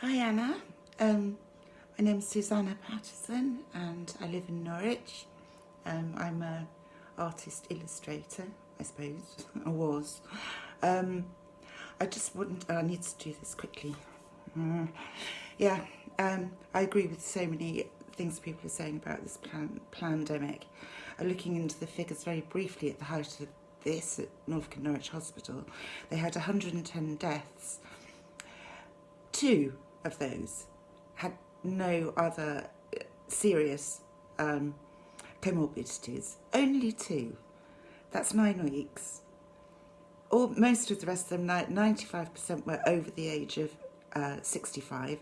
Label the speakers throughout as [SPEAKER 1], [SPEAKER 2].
[SPEAKER 1] Hi Anna, um, my name's Susanna Patterson and I live in Norwich. Um, I'm a artist illustrator, I suppose, I was. Um, I just wouldn't, I need to do this quickly. Mm. Yeah, um, I agree with so many things people are saying about this plan pandemic. Uh, looking into the figures very briefly at the height of this at Norfolk and Norwich Hospital, they had 110 deaths. Two of those had no other uh, serious um, comorbidities. Only two. That's nine weeks. All, most of the rest of them, 95% were over the age of uh, 65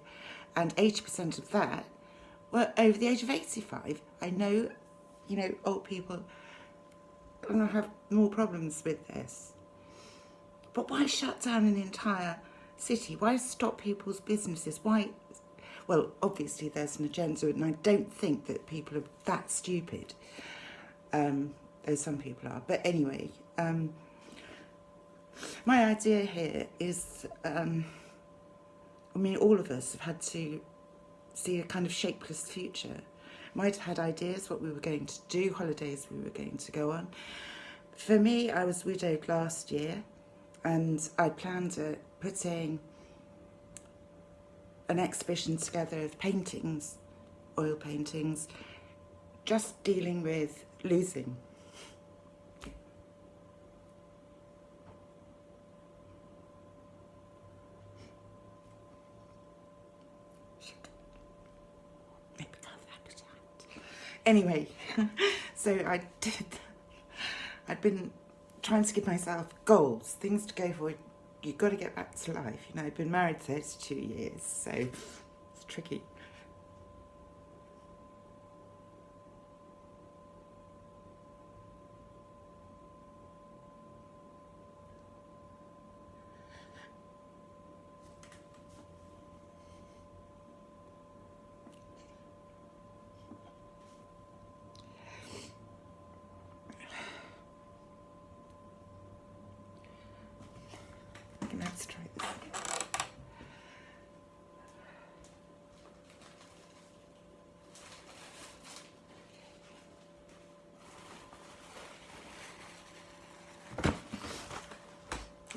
[SPEAKER 1] and 80% of that were over the age of 85. I know, you know, old people are gonna have more problems with this. But why shut down an entire city? Why stop people's businesses? Why? Well, obviously there's an agenda and I don't think that people are that stupid. Um, though some people are. But anyway, um, my idea here is, um, I mean, all of us have had to see a kind of shapeless future. Might have had ideas what we were going to do, holidays we were going to go on. For me, I was widowed last year and I planned at putting an exhibition together of paintings, oil paintings, just dealing with losing Anyway, so I did, I'd been trying to give myself goals, things to go for. You've got to get back to life. You know, I've been married 32 years, so it's tricky. Let's try this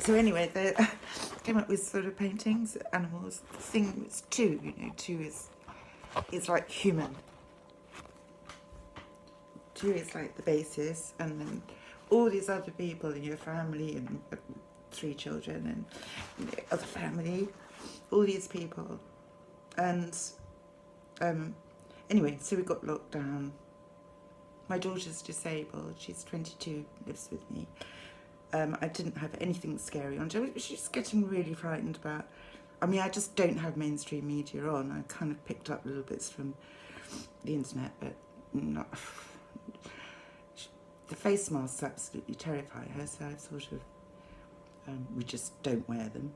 [SPEAKER 1] So anyway, they came up with sort of paintings, animals. The thing was two, you know, two is, is like human. Two is like the basis, and then all these other people in your family and three children and other family, all these people. And um, anyway, so we got locked down. My daughter's disabled, she's 22, lives with me. Um, I didn't have anything scary on. She's getting really frightened about, I mean, I just don't have mainstream media on. I kind of picked up little bits from the internet, but not, the face masks absolutely terrify her, so I've sort of um, we just don't wear them.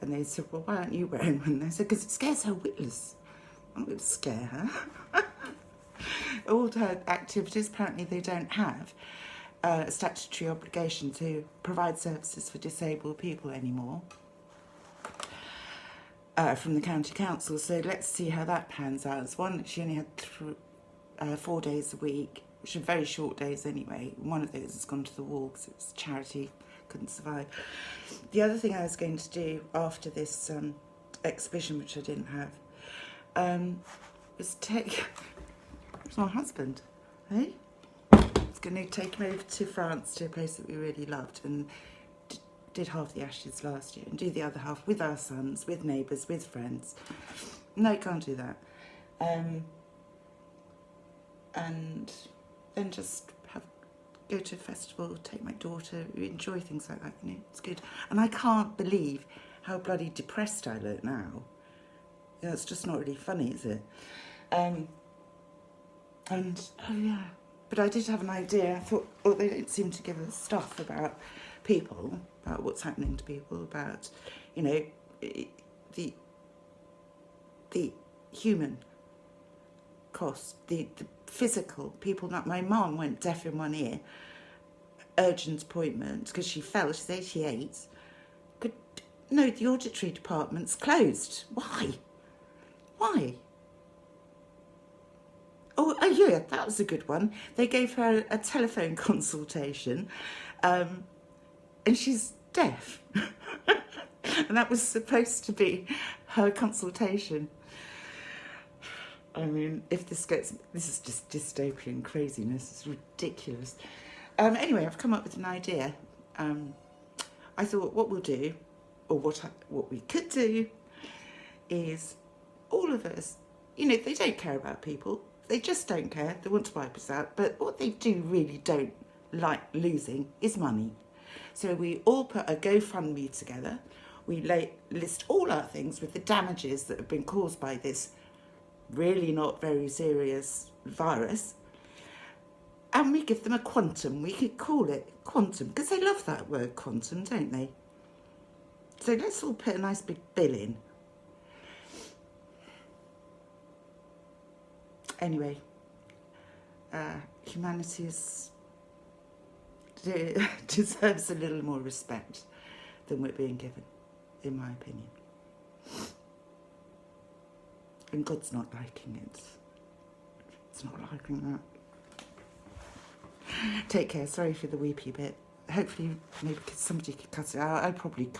[SPEAKER 1] And they said, well, why aren't you wearing one? They said, because it scares her witless. I'm going to scare her. All her activities, apparently they don't have a statutory obligation to provide services for disabled people anymore. Uh, from the county council, so let's see how that pans out. It's one, she only had uh, four days a week, which are very short days anyway. One of those has gone to the wall because it's charity couldn't survive. The other thing I was going to do after this um, exhibition, which I didn't have, um, was take it's my husband, hey? I was going to take him over to France to a place that we really loved and did half the Ashes last year and do the other half with our sons, with neighbours, with friends. No, can't do that. Um, and then just go to a festival, take my daughter, enjoy things like that, you know, it's good. And I can't believe how bloody depressed I look now. Know, it's just not really funny, is it? Um, and, oh yeah, but I did have an idea. I thought, well, they don't seem to give us stuff about people, about what's happening to people, about, you know, the, the human cost, the, the physical people. Not my mom went deaf in one ear, urgent appointment because she fell. She's 88. Could no, the auditory department's closed. Why? Why? Oh, oh yeah, that was a good one. They gave her a telephone consultation, um, and she's deaf. and that was supposed to be her consultation. I mean, if this gets, this is just dystopian craziness. It's ridiculous. Um, anyway, I've come up with an idea. Um, I thought what we'll do, or what I, what we could do, is all of us. You know, they don't care about people. They just don't care. They want to wipe us out. But what they do really don't like losing is money. So we all put a GoFundMe together. We lay, list all our things with the damages that have been caused by this really not very serious virus. And we give them a quantum. We could call it quantum because they love that word quantum, don't they? So let's all put a nice big bill in. Anyway, uh, humanity is, deserves a little more respect than we're being given, in my opinion. And God's not liking it. It's not liking that. Take care. Sorry for the weepy bit. Hopefully, maybe somebody could cut it out. I probably can't.